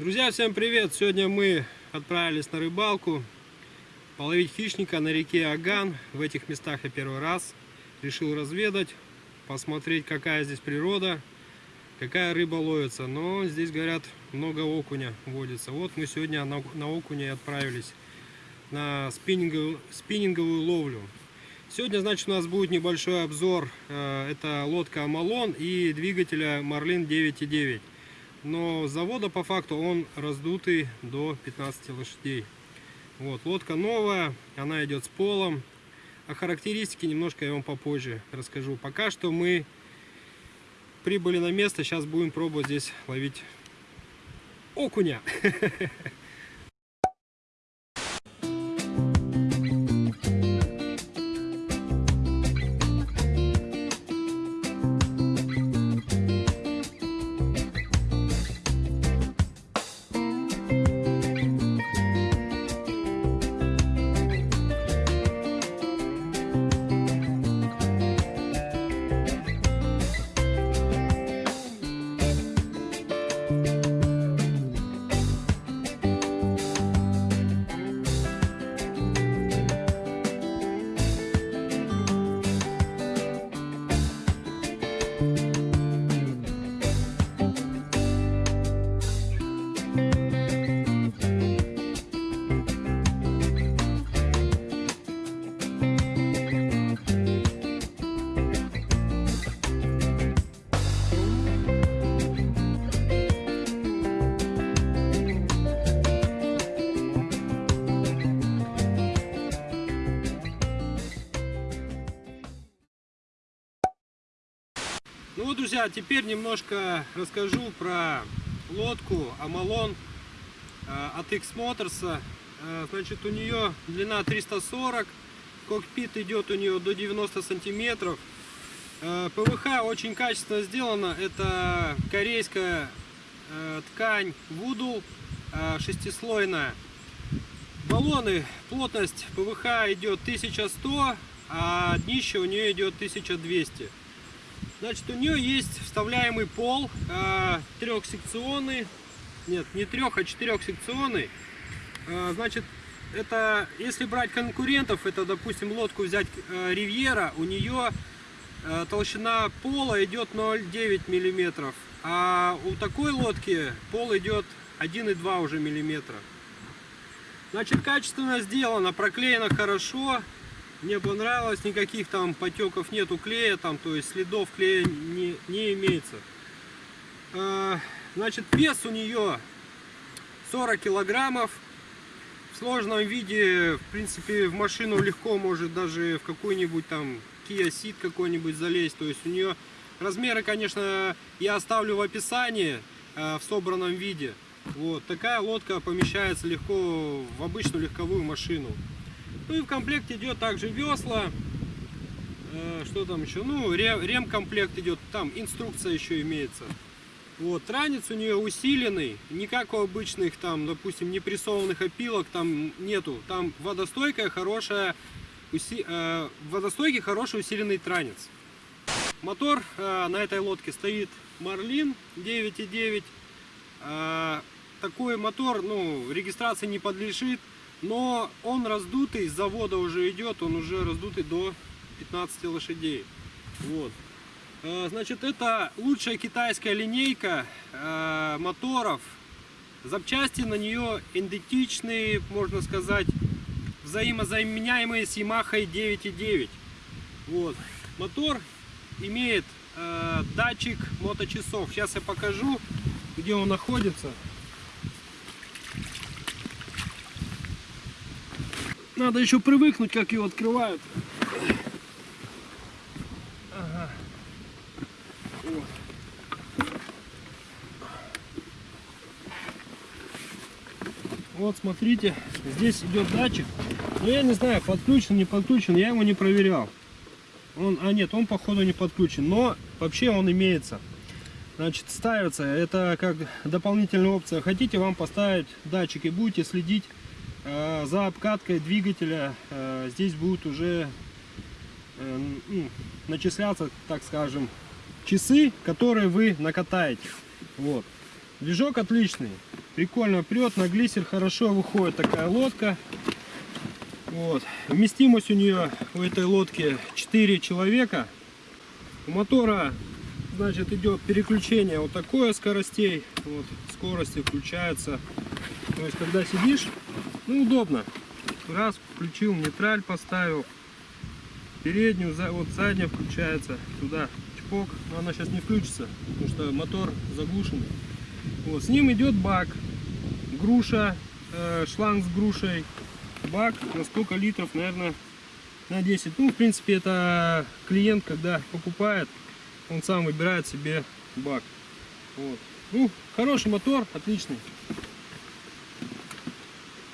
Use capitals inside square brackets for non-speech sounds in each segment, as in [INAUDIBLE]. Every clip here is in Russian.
Друзья, всем привет! Сегодня мы отправились на рыбалку половить хищника на реке Аган. В этих местах я первый раз решил разведать, посмотреть, какая здесь природа, какая рыба ловится. Но здесь, говорят, много окуня водится. Вот мы сегодня на, на окуня и отправились на спиннинговую, спиннинговую ловлю. Сегодня, значит, у нас будет небольшой обзор. Э, это лодка Амалон и двигателя Марлин 9.9 но завода по факту он раздутый до 15 лошадей. Вот, лодка новая, она идет с полом. О характеристике немножко я вам попозже расскажу. Пока что мы прибыли на место, сейчас будем пробовать здесь ловить окуня. [LAUGHS] Ну вот, друзья, теперь немножко расскажу про лодку Амалон э, от X Motors. Э, значит, у нее длина 340, кокпит идет у нее до 90 сантиметров. Э, ПВХ очень качественно сделано. Это корейская ткань Вудул шестислойная. Баллоны, плотность ПВХ идет 1100, а днище у нее идет 1200. Значит, у нее есть вставляемый пол, э, трехсекционный, нет, не трех, а четырехсекционный. Э, значит, это, если брать конкурентов, это, допустим, лодку взять э, Ривьера, у нее э, толщина пола идет 0,9 миллиметров, а у такой лодки пол идет 1,2 уже миллиметра. Значит, качественно сделано, проклеено хорошо. Мне понравилось, никаких там потеков нету клея, там, то есть следов клея не, не имеется. А, значит, вес у нее 40 килограммов. В сложном виде, в принципе, в машину легко может даже в какой-нибудь там Kia Ceed какой-нибудь залезть. То есть у нее размеры, конечно, я оставлю в описании а, в собранном виде. Вот такая лодка помещается легко в обычную легковую машину. Ну и в комплекте идет также весла. Э, что там еще? Ну, ремкомплект идет. Там инструкция еще имеется. Вот, ранец у нее усиленный, не как у обычных, там, допустим, непрессованных опилок, там нету. Там водостойкая, хорошая, уси, э, водостойкий, хороший усиленный транец. Мотор э, на этой лодке стоит Марлин 9.9. Э, такой мотор, ну, регистрации не подлежит. Но он раздутый, с завода уже идет, он уже раздутый до 15 лошадей. Вот. Э, значит, это лучшая китайская линейка э, моторов. Запчасти на нее идентичные, можно сказать, взаимозаменяемые с Yamaha 9.9. Вот. Мотор имеет э, датчик моточасов. Сейчас я покажу, где он находится. Надо еще привыкнуть, как его открывают. Вот. смотрите, здесь идет датчик. Но я не знаю, подключен, не подключен, я его не проверял. Он, а нет, он походу не подключен, но вообще он имеется. Значит, ставится, это как дополнительная опция. Хотите вам поставить датчик и будете следить за обкаткой двигателя э, здесь будет уже э, ну, начисляться, так скажем, часы, которые вы накатаете. Вот. Движок отличный. Прикольно прет, на глиссер хорошо выходит такая лодка. Вот. Вместимость у нее у этой лодки 4 человека. У мотора значит идет переключение вот такое скоростей. Вот, скорости включаются. То есть когда сидишь, ну удобно. Раз включил, нейтраль поставил. Переднюю, вот задняя включается. Туда чпок. Но она сейчас не включится, потому что мотор заглушенный. Вот, с ним идет бак. Груша, э, шланг с грушей. Бак на сколько литров, наверное, на 10. Ну, в принципе, это клиент, когда покупает, он сам выбирает себе бак. Вот. Ну, хороший мотор, отличный.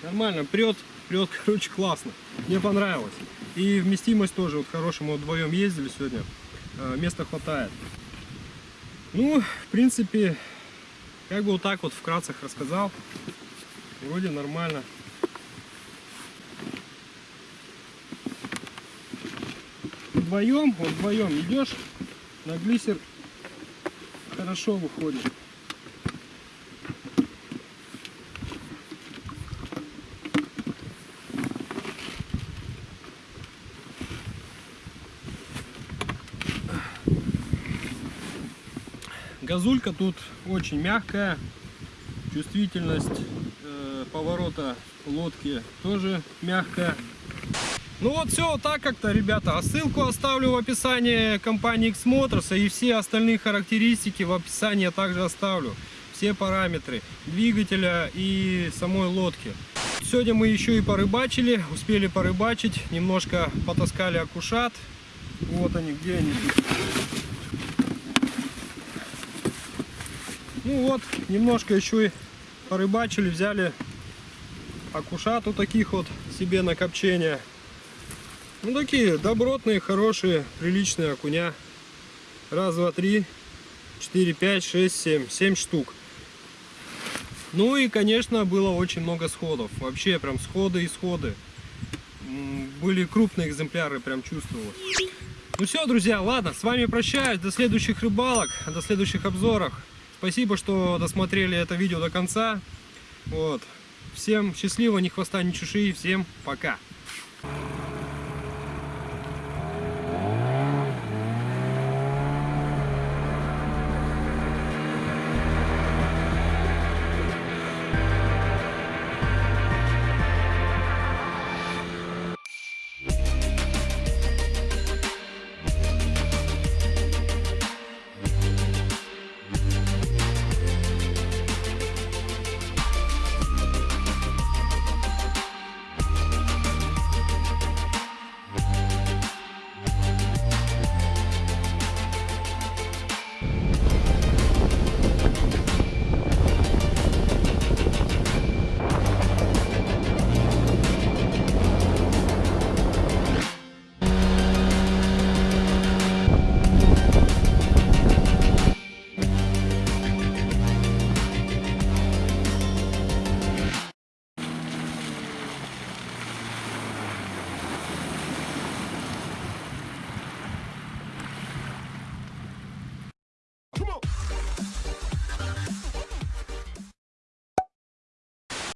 Нормально, прет, прет, [LAUGHS] короче, классно. Мне понравилось. И вместимость тоже, вот хорошая, мы вдвоем ездили сегодня, э, места хватает. Ну, в принципе, как бы вот так вот вкратце рассказал. Вроде нормально. Вдвоем, вот вдвоем идешь, на глиссер хорошо выходит. Газулька тут очень мягкая, чувствительность э, поворота лодки тоже мягкая. Ну вот все вот так как-то, ребята. А ссылку оставлю в описании компании X Motors и все остальные характеристики в описании также оставлю. Все параметры двигателя и самой лодки. Сегодня мы еще и порыбачили, успели порыбачить, немножко потаскали акушат. Вот они, где они тут. Ну вот, немножко еще и порыбачили, взяли акушат вот таких вот себе на копчение. Ну такие добротные, хорошие, приличные окуня. Раз, два, три, четыре, пять, шесть, семь. Семь штук. Ну и, конечно, было очень много сходов. Вообще прям сходы и сходы. Были крупные экземпляры, прям чувствовалось. Ну все, друзья, ладно, с вами прощаюсь. До следующих рыбалок, до следующих обзоров. Спасибо, что досмотрели это видео до конца. Вот. Всем счастливо, ни хвоста, ни чешуи. Всем пока.